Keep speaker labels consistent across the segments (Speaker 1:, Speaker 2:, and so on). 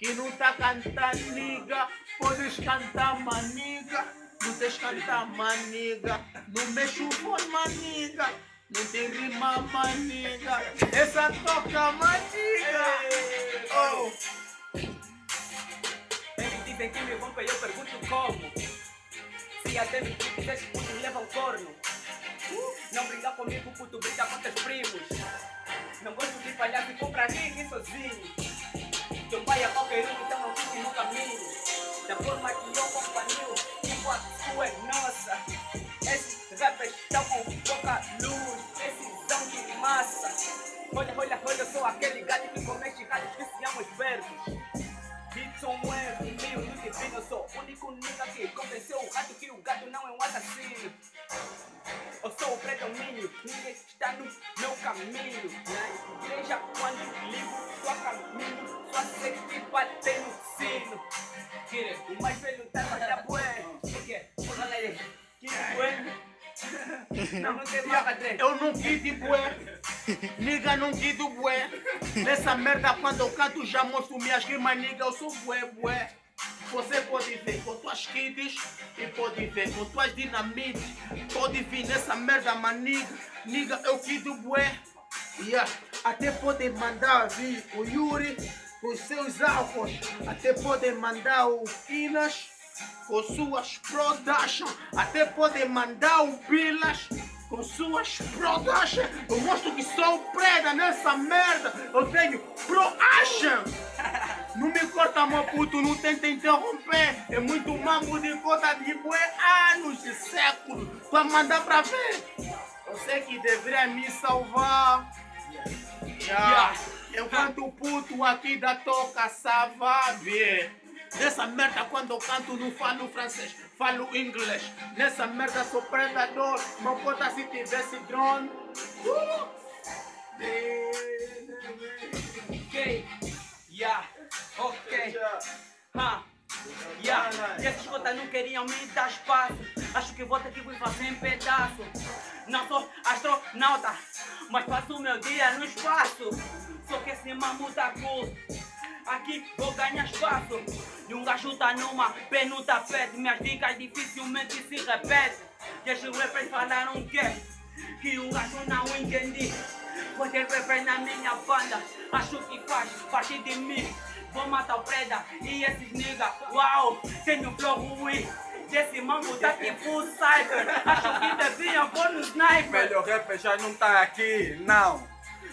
Speaker 1: Que não tá cantando, niga. Podes cantar, maniga. Não tens cantar, maniga. Não mexe o fone, maniga. Não tem rima, maniga. Essa toca, maniga. Oh.
Speaker 2: Eles que me vão eu pergunto como. Se até me quiseres, puto, leva um corno. Não brinca comigo, puto, brinca com teus primos. Não gosto de palhaço e compra ninguém sozinho. Teu pai qualquer um, então não fique no caminho. Da forma que eu companhio, tipo a sua é nossa. Esses rappers estão com pouca luz, esses são de massa. Olha, olha, olha, eu sou aquele gato que comete gatos que se amam os verbos. Dixon é meio do divino, eu sou o único nigga que convenceu o gato que o gato não é um assassino. Ninguém está no meu caminho. Na igreja, quando ligo sua caminho, só sei que bater no sino. O mais velho tá na minha bué. Que é? Fala aí. Kire, bué. Não, não tem.
Speaker 1: Eu não quito bué. Niga não quito bué. Nessa merda quando eu canto já mostro minhas rimas, niga. Eu sou bué, bué. Você pode ver com tuas kits e pode ver com tuas dinamites. Pode vir nessa merda, maniga. Niga, eu quito bué. Yeah. Até pode mandar vir o Yuri com seus álcools. Até pode mandar o Inas com suas production. Até pode mandar o Bilas com suas production. Eu mostro que sou preda nessa merda. Eu tenho pro-action. Não me corta, meu puto, não tenta interromper. É muito mambo de cota de bué, anos de século. Pra mandar pra ver. Sei que deveria me salvar. Yeah. Enquanto o puto aqui da toca sabe. Nessa merda quando eu canto não falo francês, falo inglês. Nessa merda sou predador, meu cota se tivesse drone. Uh!
Speaker 2: Yeah, ok, ha, yeah. E esses cotas não queriam me dar espaço. Acho que vou ter que fazer em pedaço. Não sou astronauta, mas passo o meu dia no espaço. Só que esse mambo tá cool. Aqui vou ganhar espaço. E um gajo tá numa pé no tapete. Minhas dicas dificilmente se repetem. E esses rappers falaram que que um gajo não entendi. Pode rapper na minha banda. Acho que faz parte de mim. Vou matar o preda e esses nigga. Uau, tenho flow ruim. E esse mambo tá tipo cyber. Acho que devia pôr no sniper.
Speaker 3: Melhor rapper já não tá aqui, não.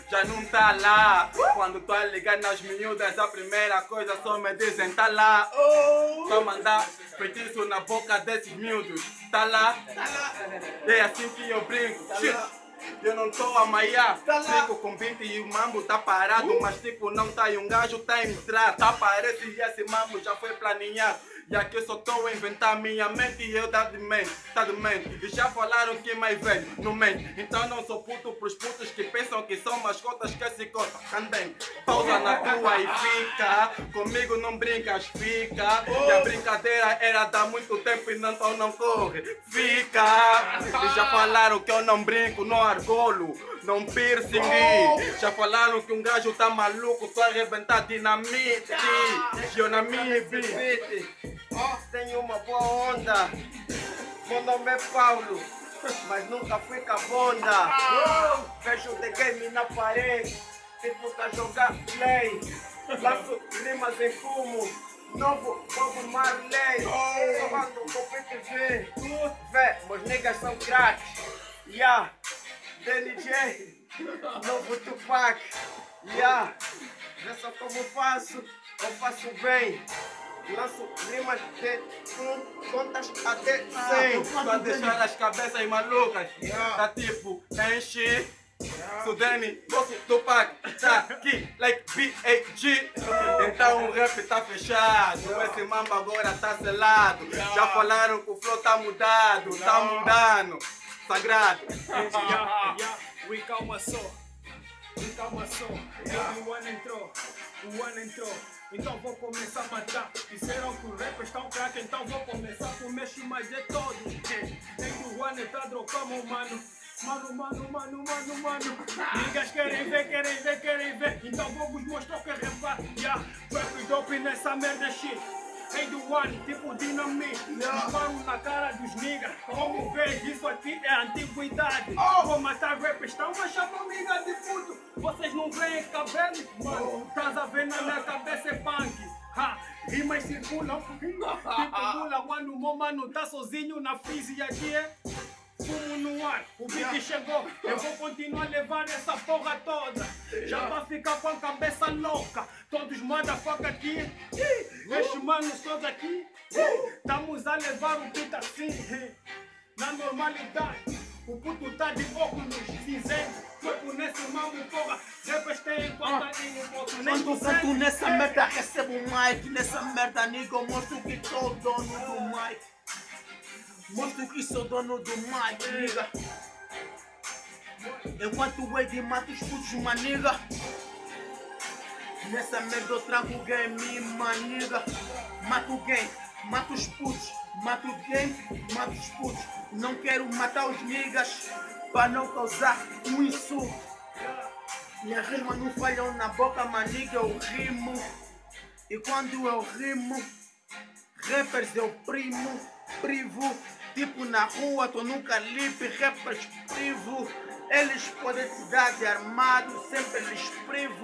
Speaker 3: Já não tá lá. Quando tô a ligar nas miúdas, a primeira coisa só me dizem tá lá. Só mandar feitiço na boca desses miúdos. Tá lá? É assim que eu brinco. Shit. Eu não tô a maiar, brinco com 20 e o mambo tá parado, mas tipo não tá e um gajo tá a entrar, tá parece e esse mambo já foi planeado. E aqui eu só tô a inventar minha mente e eu tá de mente, tá de mente. E já falaram que mais velho não mente. Então não sou puto pros putos que pensam que são mascotas que se cortam. Candem, pausa na tua e fica. Comigo não brincas, fica. E a brincadeira era dar muito tempo e não, então não corre. Fica. E já falaram que eu não brinco, não argolo. Não piercing. Já falaram que um gajo tá maluco, só arrebentar dinamite. E eu na minha beat.
Speaker 4: Tenho uma boa onda. Meu nome é Paulo, mas nunca fui cabonda. Vejo the game na parede, tipo tá jogar play. Lanço rimas em fumo, novo Bob Marley. Falando com PTV, vê, meus niggas são craques. Yeah, DNJ, novo Tupac. Yeah, vê só como faço, eu faço bem. Lanço rimas de um, contas até 100.
Speaker 3: Pra deixar as cabeças malucas.
Speaker 4: Yeah.
Speaker 3: Tá tipo, enche. Sudani, Bosso, Tupac, tá aqui, like B.A.G. Então o rap tá fechado, esse mambo agora tá selado. Já falaram que o flow tá mudado, tá mudando. Sagrado.
Speaker 5: Yeah, yeah, we calma só, we calma só. O ano entrou, o ano entrou. Então vou começar a matar. Disseram que os rappers estão crack, então vou começar com o mexo mais de todos. Em que o ano tá drogando, mano. Mano, mano, mano, mano, mano. Niggas querem ver, querem ver, querem ver. Então vou vos mostrar o que é rap. Yeah, rap dope nessa merda shit. Hey do one, tipo dinamite Disparo na cara dos niggas. Como vês, isso aqui é antiguidade. Vou matar rappers, estão a chamar amiga de puto. Vocês não veem cabelo? Mano, estás a ver na minha cabeça é punk. Ha, rimas circulam Tipo pula quando o meu mano tá sozinho na física aqui é Fumo no ar, o beat chegou, eu vou continuar a levar essa porra toda. Já vai ficar com a cabeça louca, todos motherfucker aqui, estes manos todos aqui, estamos a levar o beat assim, na normalidade. O puto tá de óculos cinzento, corpo nesse mambo, porra, têm conta e não posso nem
Speaker 1: Quando canto nessa merda, recebo um mic. Nessa merda, nigga, eu mostro que sou dono do mic. Mostro que sou dono do mic, nigga. Enquanto o Wade mata os putos, maniga. Nessa merda eu tranco o game, maniga. Mato o game, mato os putos. Mato o game, mato os putos. Não quero matar os niggas para não causar um insulto. Minhas rimas não falham na boca, maniga, eu rimo. E quando eu rimo, rappers eu primo, privo. Tipo na rua, tô num calibre, rappers privo. Eles podem te dar de armado, sempre eles privo.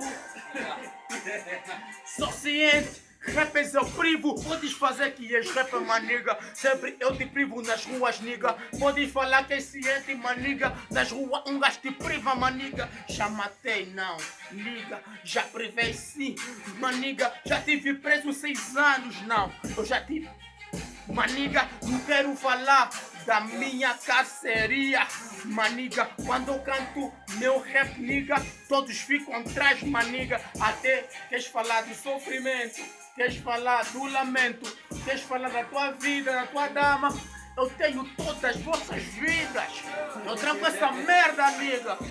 Speaker 1: Sou ciente, rappers eu privo. Podes fazer que és rapper, maniga. Sempre eu te privo nas ruas, niga. Podes falar que és ciente, maniga. Nas ruas um gajo te priva, maniga. Já matei, não, liga. Já privei sim, maniga. Já tive preso seis anos, não. Eu já tive. Maniga, não quero falar da minha carceria. Maniga, quando eu canto meu rap, niga, todos ficam atrás, maniga. Até queres falar do sofrimento, queres falar do lamento, queres falar da tua vida, da tua dama. Eu tenho todas as vossas vidas. Eu tranco essa merda, amiga.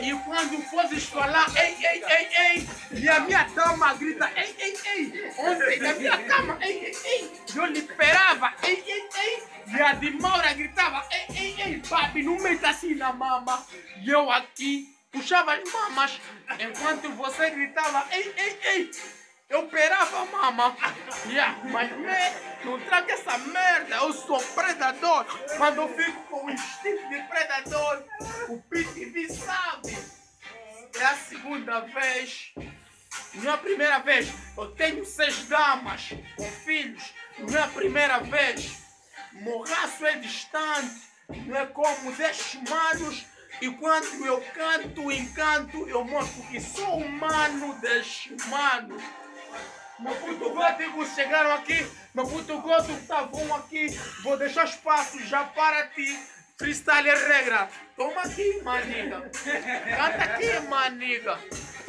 Speaker 1: E quando fores falar, ei, ei, ei, ei, e a minha dama grita, ei, ei, ontem na minha cama, ei, ei, ei, eu liberava, ei, ei, ei, e a de Maura gritava, ei, ei, ei, papi, não meta assim na mama. E eu aqui puxava as mamas, enquanto você gritava, ei, ei, ei, eu operava mama. Yeah, mas me, não traga essa merda, eu sou predador. Quando eu fico com o instinto de predador, o PTV sabe. É a segunda vez. Não é a primeira vez. Eu tenho seis damas com filhos. Não é a primeira vez. Morraço é distante. Não é como dez manos. E quando eu canto, encanto, eu mostro que sou humano dez manos. Meu puto gótico chegaram aqui, meu puto gótico estavam aqui. Vou deixar espaço já para ti. Freestyle é regra. Toma aqui, maniga. Canta aqui, maniga.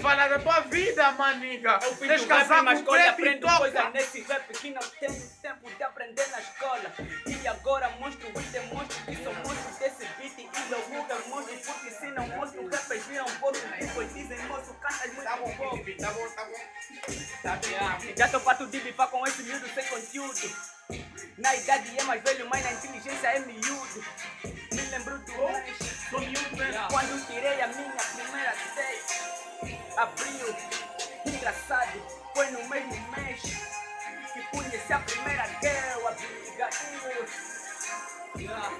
Speaker 1: Fala da tua vida, maniga.
Speaker 2: Eu fiz
Speaker 1: casar com
Speaker 2: escola,
Speaker 1: e
Speaker 2: aprendo coisa
Speaker 1: toca.
Speaker 2: nesse rap que não tenho tempo de aprender na escola. E agora mostro o demonstro que sou monstro desse beat e eu nunca mostro porque se não mostro rappers viram pouco tipo dizem moço cantas muito pouco.
Speaker 1: Tá bom, tá bom.
Speaker 2: Já tô pato de bipar com esse miúdo sem conteúdo. Na idade é mais velho, mas na inteligência é miúdo. Me lembro do
Speaker 1: Sou miúdo mesmo.
Speaker 2: quando tirei a minha primeira seis. Abril, engraçado, foi no mesmo mês que conheci a primeira girl, a Abigail.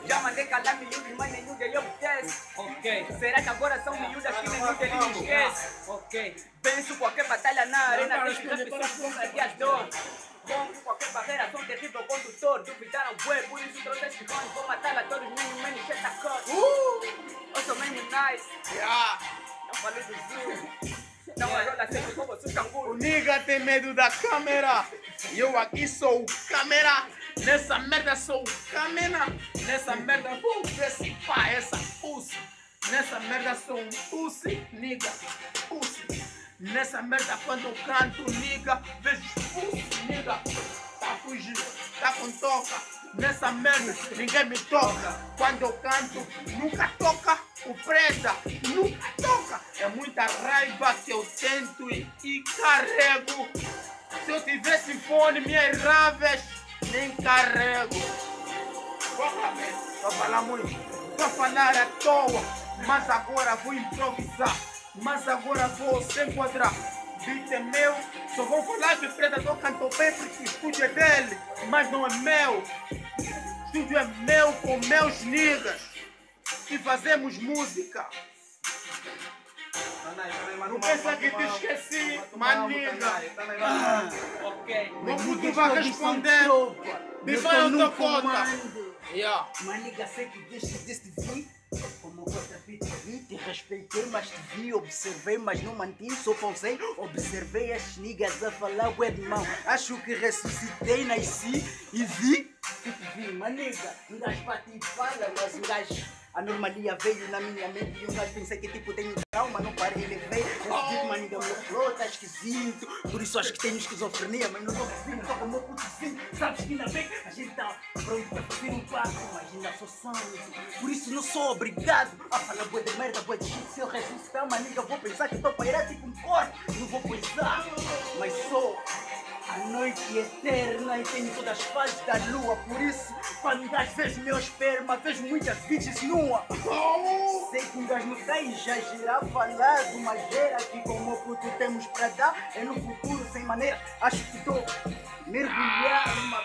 Speaker 2: Já mandei calar miúdos, mas nenhum deles obedece. Ok. Será que agora são miúdas que nenhum deles me esquece? Ok. Venço qualquer batalha na arena, deixo rap só um gladiador. Rompo qualquer barreira, sou um terrível condutor. Duvidaram, bué, por isso trouxe este fone. Vou matar a todos, many, shut the cut. Eu sou many nice,
Speaker 1: Yeah.
Speaker 2: não falei do Zoom. Sou
Speaker 1: O nigga tem medo da câmera. Eu aqui sou o câmera. Nessa merda sou o câmera. Nessa merda vou decifrar essa pussy. Nessa merda sou um pussy, nigga. Pussy. Nessa merda quando eu canto, nigga, vejo pussy, nigga. Tá fugindo, tá com toca. Nessa merda ninguém me toca. Quando eu canto, nunca toca o presa. Nunca toca. É muita raiva que eu tento e, e carrego. Se eu tivesse fone, minhas raves nem carrego. Velho. Pra falar muito. Pra falar à toa. Mas agora vou improvisar. Mas agora vou se enquadrar. Beat é meu. Só vou falar que o Predador cantou bem porque o estúdio é dele. Mas não é meu. O estúdio é meu com meus niggas. E fazemos música. Não pensa que te esqueci, maniga.
Speaker 2: Ok.
Speaker 1: Como tu vai responder? Depois eu dou conta.
Speaker 6: Maniga, sei que desde deste vi como te vi, te respeitei, mas te vi, observei, mas não mantive, só pausei, observei as niggas a falar, ué de mão. Acho que ressuscitei, nasci e vi que te vi, maniga. Um gajo bate e fala, mas um gajo, a normalia veio na minha mente e um gajo pensei que tipo tenho trauma, não parei, levei. Esse tipo, maniga, meu flow tá esquisito, por isso acho que tenho esquizofrenia, mas não tô vizinho, tô com o meu putozinho. Sabes que ainda bem, a gente tá pronto pra fazer um passo, mas ainda sou sangue. Por isso não sou obrigado a falar boa de merda, boa de shit. Se eu ressuscitar, maniga, vou pensar que tô pairado tipo um corpo, não vou coisar. Mas sou a noite eterna e tenho todas as fases da lua. Por isso, quando um gajo vejo meu esperma, vejo muitas bitches nua. Sei que um gajo não tá exagerar, falar de uma gera que como puto temos pra dar. É no futuro sem maneira, acho que tô mergulhar numa